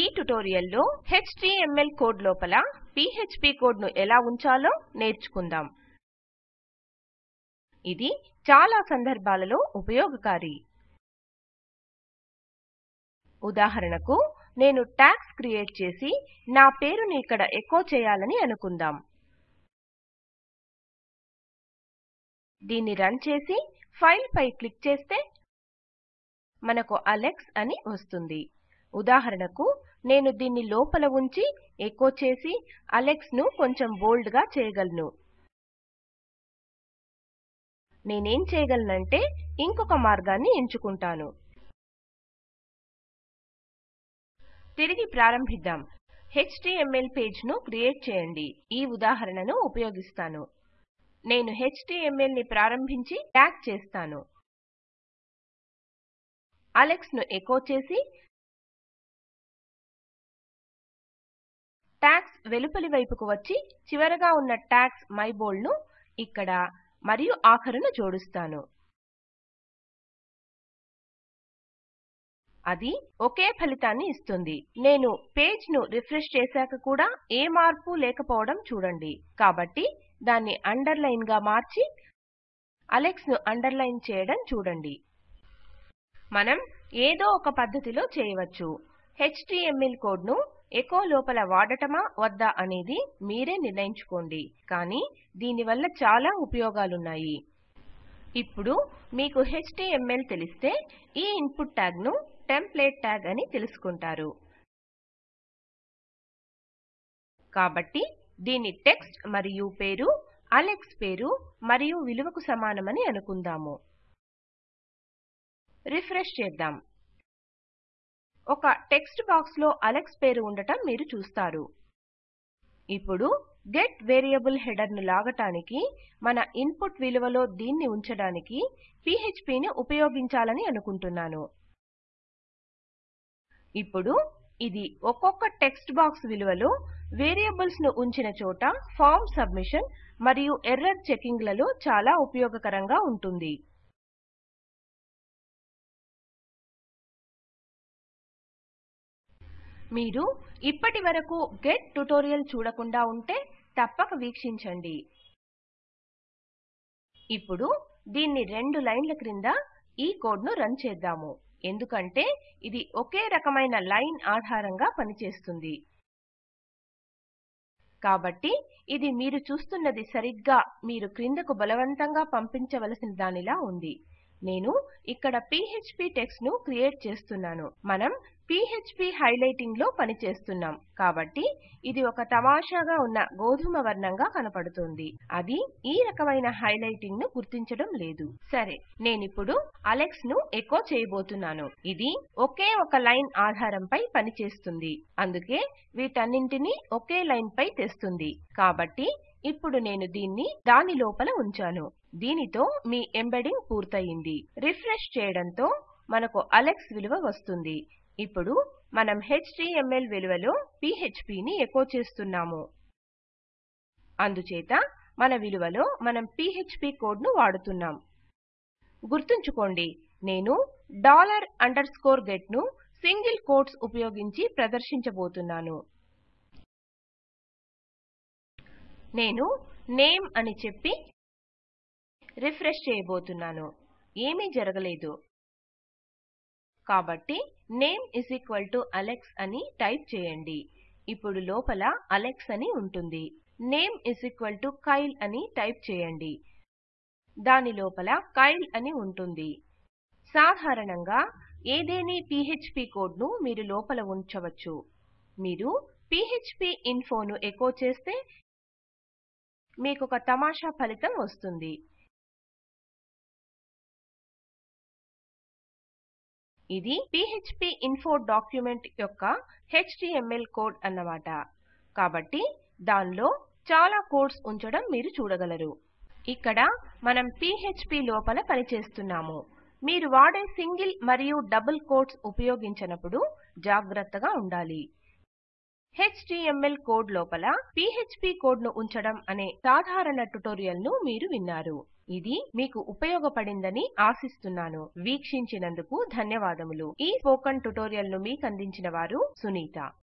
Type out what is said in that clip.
ఈ ట్యుటోరియల్లో HTML code లోపల PHP కోడ్ను ఎలా ఉంచాలో నేర్చుకుందాం. ఇది చాలా సందర్భాలలో ఉపయోగకారి. ఉదాహరణకు నేను ట్యాగ్స్ క్రియేట్ చేసి నా పేరుని ఇక్కడ ఎకో చేయాలని అనుకుందాం. దీన్ని రన్ చేసి ఫైల్ పై క్లిక్ చేస్తే మనకు అలెక్స్ అని వస్తుంది. ఉదాహరణకు నేను దీన్ని లోపల ఉంచి ఎకో చేసి అలెక్స్ను కొంచెం బోల్డ్గా చేయగలను. నేనేం చేయగలనంటే ఇంకొక మార్గాన్ని ఎంచుకుంటాను. తిరిగి ప్రారంభిద్దాం. HTML పేజ్ను క్రియేట్ చేయండి. ఈ ఉదాహరణను ఉపయోగిస్తాను. నేను HTML ని ప్రారంభించి ట్యాగ్ చేస్తాను. అలెక్స్ను ఎకో చేసి ట్యాగ్స్ వెలుపలి వైపుకు వచ్చి చివరగా ఉన్న ట్యాగ్స్ మై బోల్డ్ను ఇక్కడ మరియు ఆఖరును జోడుస్తాను. అది ఒకే ఫలితాన్ని ఇస్తుంది. నేను పేజ్ను రిఫ్రెష్ చేశాక కూడా ఏ మార్పు లేకపోవడం చూడండి. కాబట్టి దాన్ని అండర్లైన్గా మార్చి అలెక్స్ను అండర్లైన్ చేయడం చూడండి. మనం ఏదో ఒక పద్ధతిలో చేయవచ్చు. HTML కోడ్ను ఎకో లోపల వాడటమా వద్దా అనేది మీరే నిర్ణయించుకోండి. కానీ దీనివల్ల చాలా ఉపయోగాలున్నాయి. ఇప్పుడు మీకు HTML తెలిస్తే ఈ ఇన్పుట్ ట్యాగ్ను టెంప్లేట్ ట్యాగ్ అని తెలుసుకుంటారు. కాబట్టి దీని టెక్స్ట్ మరియు పేరు అలెక్స్ పేరు మరియు విలువకు సమానమని అనుకుందాము. రిఫ్రెష్ చేద్దాం. ఒక టెక్స్ట్ బాక్స్లో అలెక్స్ పేరు ఉండటం మీరు చూస్తారు. ఇప్పుడు గెట్ వేరియబుల్ హెడర్ను లాగటానికి మన ఇన్పుట్ విలువలో దీన్ని ఉంచడానికి పీఎచ్పీ ని ఉపయోగించాలని అనుకుంటున్నాను. ఇప్పుడు ఇది ఒక్కొక్క టెక్స్ట్ బాక్స్ విలువలో వేరియబుల్స్ను ఉంచిన చోట ఫార్మ్ సబ్మిషన్ మరియు ఎర్రర్ చెకింగ్లలో చాలా ఉపయోగకరంగా ఉంటుంది. మీరు ఇప్పటి వరకు గెట్ ట్యుటోరియల్ చూడకుండా ఉంటే తప్పక వీక్షించండి. ఇప్పుడు దీన్ని రెండు లైన్ల క్రింద ఈ కోడ్ను రన్ చేద్దాము. ఎందుకంటే ఇది ఒకే రకమైన లైన్ ఆధారంగా పనిచేస్తుంది. కాబట్టి ఇది మీరు చూస్తున్నది సరిగ్గా మీరు క్రిందకు బలవంతంగా పంపించవలసిన దానిలా ఉంది. నేను ఇక్కడ PHP టెక్స్ట్ను క్రియేట్ చేస్తున్నాను. మనం PHP హైలైటింగ్లో పనిచేస్తున్నాం. కాబట్టి ఇది ఒక తమాషాగా ఉన్న గోధుమ వర్ణంగా కనపడుతుంది. అది ఈ రకమైన హైలైటింగ్ను గుర్తించడం లేదు. సరే నేనిప్పుడు అలెక్స్ను ఎకో చేయబోతున్నాను. ఇది ఒకే ఒక లైన్ ఆధారంపై పనిచేస్తుంది. అందుకే వీటన్నింటినీ ఒకే లైన్ పై తెస్తుంది. కాబట్టి ఇప్పుడు నేను దీన్ని దాని లోపల ఉంచాను. దీనితో మీ ఎంబెడింగ్ పూర్తయింది. రిఫ్రెష్ చేయడంతో మనకు అలెక్స్ విలువ వస్తుంది. ఇప్పుడు మనం HTML విలువలో పీఎచ్పీ ఎకో చేస్తున్నాము. అందుచేత మన విలువలో మనం పీఎచ్పీ కోడ్ను వాడుతున్నాం. గుర్తుంచుకోండి నేను డాలర్ అండర్ స్కోర్ గెట్ను సింగిల్ కోట్స్ ఉపయోగించి ప్రదర్శించబోతున్నాను. నేను నేమ్ అని చెప్పి రిఫ్రెష్ చేయబోతున్నాను. ఏమీ జరగలేదు. కాబట్టి name is equal to Alex అని టైప్ చేయండి. ఇప్పుడు లోపల అలెక్స్ అని ఉంటుంది. Name is equal to Kyle అని టైప్ చేయండి. దాని లోపల కైల్ అని ఉంటుంది. సాధారణంగా ఏదేని PHP కోడ్ను మీరు లోపల ఉంచవచ్చు. మీరు PHP ఇన్ఫోను ఎకో చేస్తే మీకొక తమాషా ఫలితం వస్తుంది. ఇది PHP ఇన్ఫో డాక్యుమెంట్ యొక్క HTML కోడ్ అన్నమాట. కాబట్టి దానిలో చాలా కోడ్స్ ఉంచడం మీరు చూడగలరు. ఇక్కడ మనం PHP లోపల పనిచేస్తున్నాము. మీరు వాడే సింగిల్ మరియు డబుల్ కోట్స్ ఉపయోగించినప్పుడు జాగ్రత్తగా ఉండాలి. HTML కోడ్ లోపల PHP కోడ్ను ఉంచడం అనే సాధారణ ట్యుటోరియల్ను మీరు విన్నారు. ఇది మీకు ఉపయోగపడిందని ఆశిస్తున్నాను. వీక్షించినందుకు ధన్యవాదములు. ఈ స్పోకెన్ ట్యుటోరియల్ను మీకందించిన వారు సునీత.